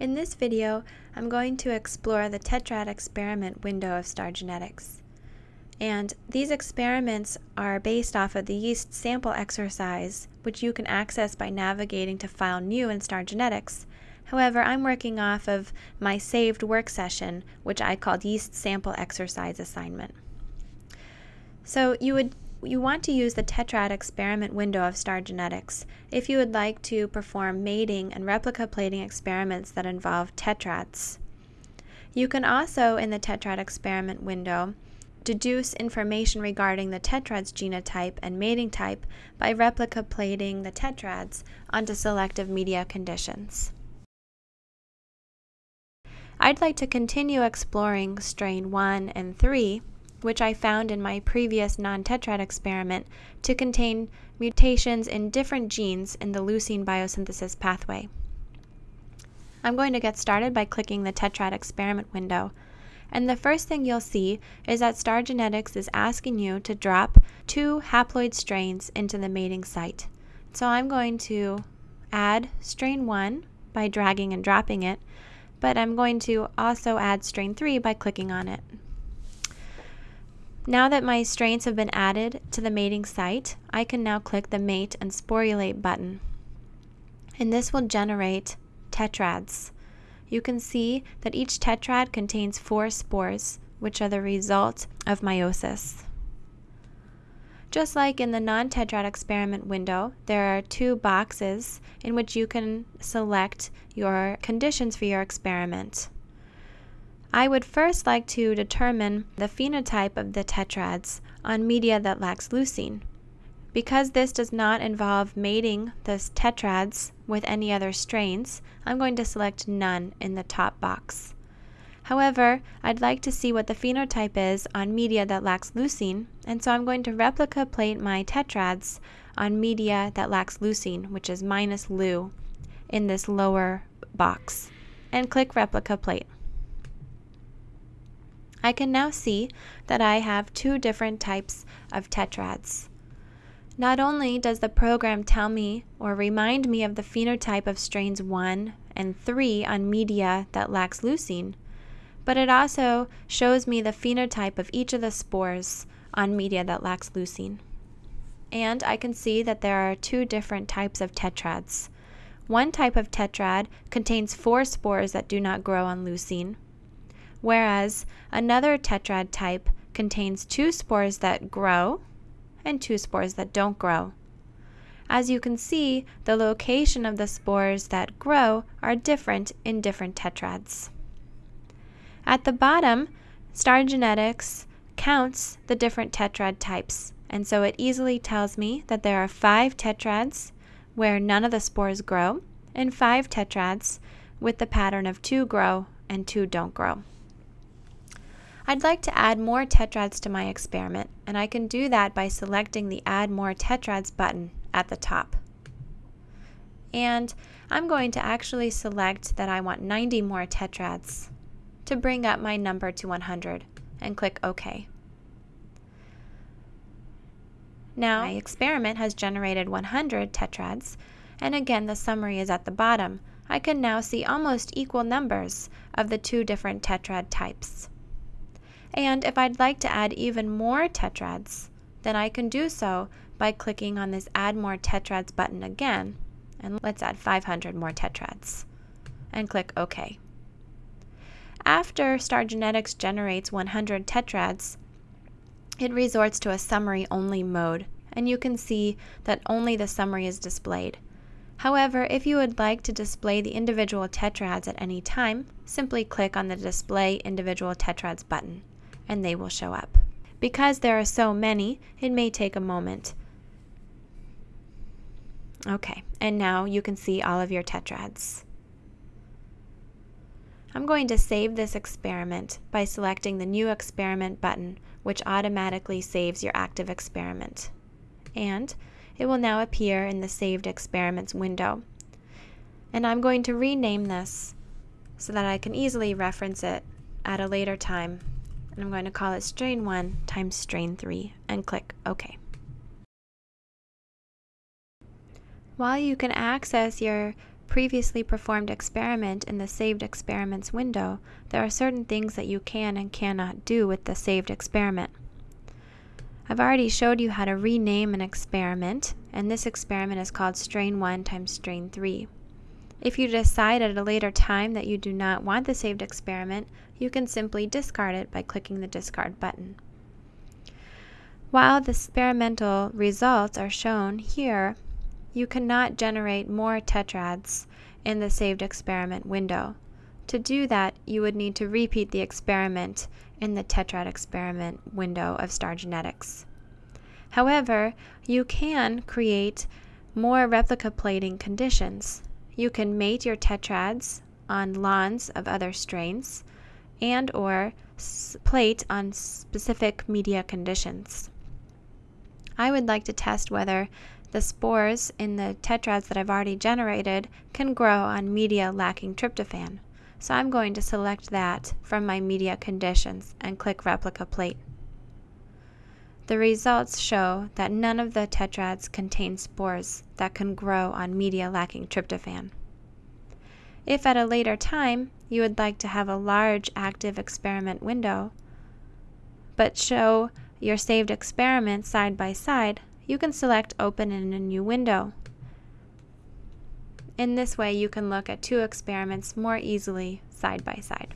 In this video, I'm going to explore the tetrad experiment window of star genetics. And these experiments are based off of the yeast sample exercise, which you can access by navigating to File New in Star Genetics. However, I'm working off of my saved work session, which I called Yeast Sample Exercise Assignment. So you would you want to use the tetrad experiment window of star genetics if you would like to perform mating and replica plating experiments that involve tetrads. You can also, in the tetrad experiment window, deduce information regarding the tetrad's genotype and mating type by replica plating the tetrads onto selective media conditions. I'd like to continue exploring strain 1 and 3 which I found in my previous non-tetrad experiment to contain mutations in different genes in the leucine biosynthesis pathway. I'm going to get started by clicking the tetrad experiment window. And the first thing you'll see is that Star Genetics is asking you to drop two haploid strains into the mating site. So I'm going to add strain 1 by dragging and dropping it, but I'm going to also add strain 3 by clicking on it. Now that my strains have been added to the mating site, I can now click the Mate and Sporulate button. And this will generate tetrads. You can see that each tetrad contains four spores, which are the result of meiosis. Just like in the non-tetrad experiment window, there are two boxes in which you can select your conditions for your experiment. I would first like to determine the phenotype of the tetrads on media that lacks leucine. Because this does not involve mating the tetrads with any other strains, I'm going to select none in the top box. However, I'd like to see what the phenotype is on media that lacks leucine, and so I'm going to replica plate my tetrads on media that lacks leucine, which is minus leu, in this lower box, and click replica plate. I can now see that I have two different types of tetrads. Not only does the program tell me or remind me of the phenotype of strains 1 and 3 on media that lacks leucine, but it also shows me the phenotype of each of the spores on media that lacks leucine. And I can see that there are two different types of tetrads. One type of tetrad contains four spores that do not grow on leucine, whereas another tetrad type contains two spores that grow and two spores that don't grow. As you can see, the location of the spores that grow are different in different tetrads. At the bottom, Star Genetics counts the different tetrad types, and so it easily tells me that there are five tetrads where none of the spores grow, and five tetrads with the pattern of two grow and two don't grow. I'd like to add more tetrads to my experiment, and I can do that by selecting the Add More Tetrads button at the top. And I'm going to actually select that I want 90 more tetrads to bring up my number to 100 and click OK. Now my experiment has generated 100 tetrads, and again the summary is at the bottom. I can now see almost equal numbers of the two different tetrad types. And if I'd like to add even more tetrads, then I can do so by clicking on this Add More Tetrads button again. And let's add 500 more tetrads. And click OK. After Star Genetics generates 100 tetrads, it resorts to a summary only mode, and you can see that only the summary is displayed. However, if you would like to display the individual tetrads at any time, simply click on the Display Individual Tetrads button and they will show up. Because there are so many, it may take a moment. Okay, and now you can see all of your tetrads. I'm going to save this experiment by selecting the New Experiment button, which automatically saves your active experiment. And it will now appear in the Saved Experiments window. And I'm going to rename this so that I can easily reference it at a later time and I'm going to call it strain 1 times strain 3 and click OK. While you can access your previously performed experiment in the saved experiments window, there are certain things that you can and cannot do with the saved experiment. I've already showed you how to rename an experiment, and this experiment is called strain 1 times strain 3. If you decide at a later time that you do not want the saved experiment, you can simply discard it by clicking the discard button. While the experimental results are shown here, you cannot generate more tetrads in the saved experiment window. To do that, you would need to repeat the experiment in the tetrad experiment window of Star Genetics. However, you can create more replica plating conditions. You can mate your tetrads on lawns of other strains and or plate on specific media conditions. I would like to test whether the spores in the tetrads that I've already generated can grow on media lacking tryptophan. So I'm going to select that from my media conditions and click replica plate. The results show that none of the tetrads contain spores that can grow on media lacking tryptophan. If at a later time you would like to have a large active experiment window, but show your saved experiments side by side, you can select Open in a new window. In this way, you can look at two experiments more easily side by side.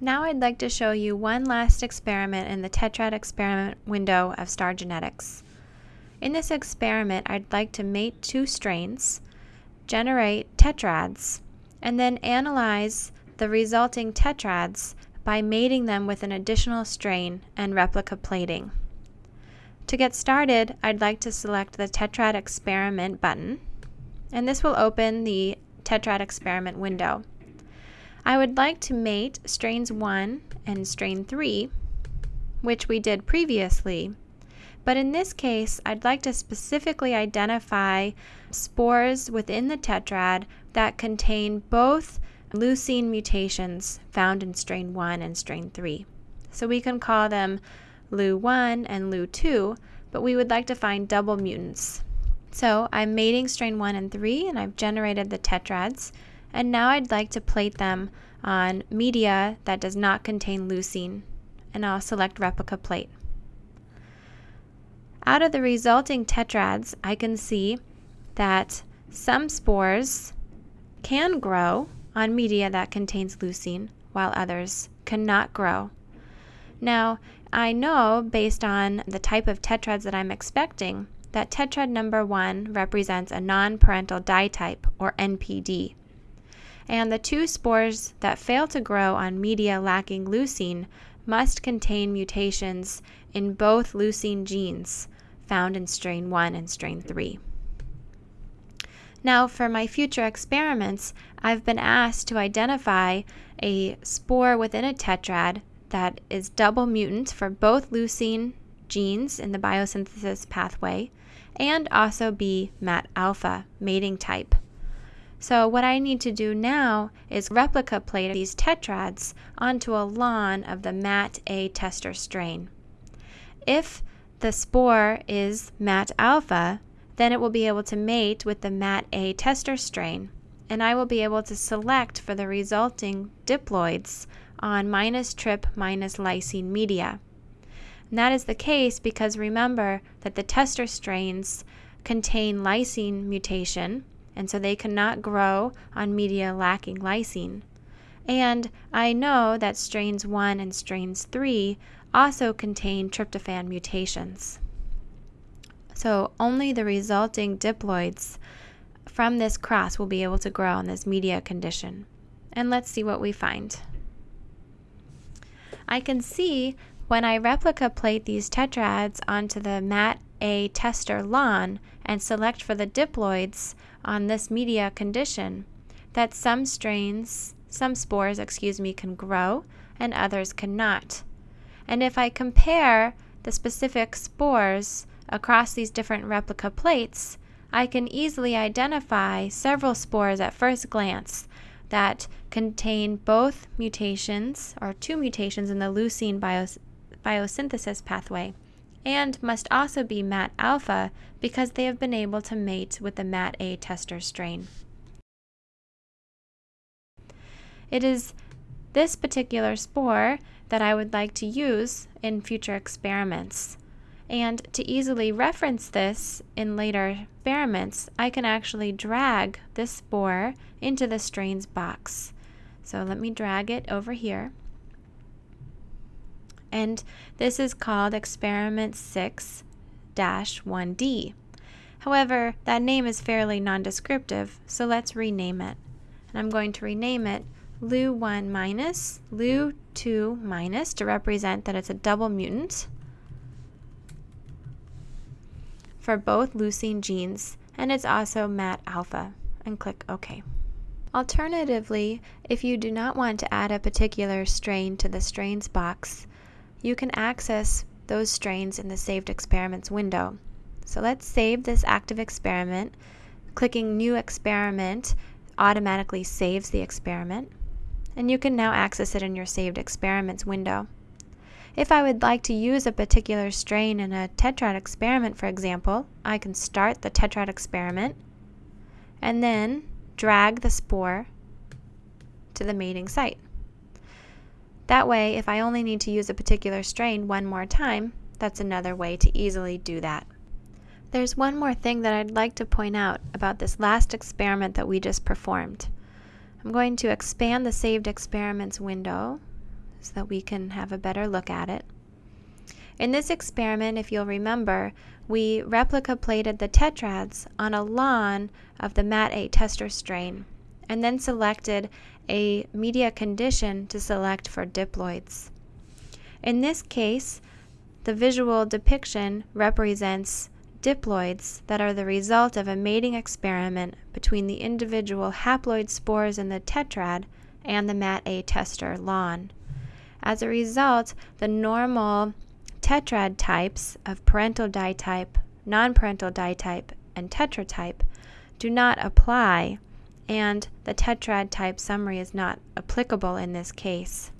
Now I'd like to show you one last experiment in the tetrad experiment window of Star Genetics. In this experiment, I'd like to mate two strains, generate tetrads, and then analyze the resulting tetrads by mating them with an additional strain and replica plating. To get started, I'd like to select the Tetrad Experiment button, and this will open the Tetrad Experiment window. I would like to mate strains 1 and strain 3, which we did previously, but in this case, I'd like to specifically identify spores within the tetrad that contain both leucine mutations found in strain 1 and strain 3. So we can call them LU1 and LU2, but we would like to find double mutants. So I'm mating strain 1 and 3 and I've generated the tetrads and now I'd like to plate them on media that does not contain leucine and I'll select replica plate. Out of the resulting tetrads I can see that some spores can grow on media that contains leucine while others cannot grow. Now I know based on the type of tetrads that I'm expecting that tetrad number 1 represents a non-parental ditype or NPD. And the two spores that fail to grow on media lacking leucine must contain mutations in both leucine genes found in strain 1 and strain 3. Now, for my future experiments, I've been asked to identify a spore within a tetrad that is double mutant for both leucine genes in the biosynthesis pathway and also be MAT alpha mating type. So what I need to do now is replica plate these tetrads onto a lawn of the MAT A tester strain. If the spore is MAT alpha, then it will be able to mate with the MAT A tester strain, and I will be able to select for the resulting diploids on minus trip minus lysine media. And that is the case because remember that the tester strains contain lysine mutation, and so they cannot grow on media lacking lysine. And I know that strains 1 and strains 3 also contain tryptophan mutations. So only the resulting diploids from this cross will be able to grow in this media condition. And let's see what we find. I can see when I replica plate these tetrads onto the MAT A tester lawn and select for the diploids on this media condition that some strains, some spores, excuse me, can grow and others cannot. And if I compare the specific spores across these different replica plates, I can easily identify several spores at first glance that contain both mutations or two mutations in the leucine bios biosynthesis pathway and must also be MAT alpha because they have been able to mate with the MAT A tester strain. It is this particular spore that I would like to use in future experiments. And to easily reference this in later experiments, I can actually drag this spore into the strains box. So let me drag it over here. And this is called experiment 6 1D. However, that name is fairly nondescriptive, so let's rename it. And I'm going to rename it Lu1 minus, Lu2 minus to represent that it's a double mutant for both leucine genes, and it's also MAT alpha, and click OK. Alternatively, if you do not want to add a particular strain to the strains box, you can access those strains in the saved experiments window. So let's save this active experiment. Clicking New Experiment automatically saves the experiment, and you can now access it in your saved experiments window. If I would like to use a particular strain in a tetrad experiment, for example, I can start the tetrad experiment and then drag the spore to the mating site. That way, if I only need to use a particular strain one more time, that's another way to easily do that. There's one more thing that I'd like to point out about this last experiment that we just performed. I'm going to expand the saved experiments window so that we can have a better look at it. In this experiment, if you'll remember, we replica plated the tetrads on a lawn of the MAT A tester strain and then selected a media condition to select for diploids. In this case, the visual depiction represents diploids that are the result of a mating experiment between the individual haploid spores in the tetrad and the MAT-A tester lawn. As a result, the normal tetrad types of parental ditype, non-parental ditype, and tetratype do not apply and the tetrad type summary is not applicable in this case.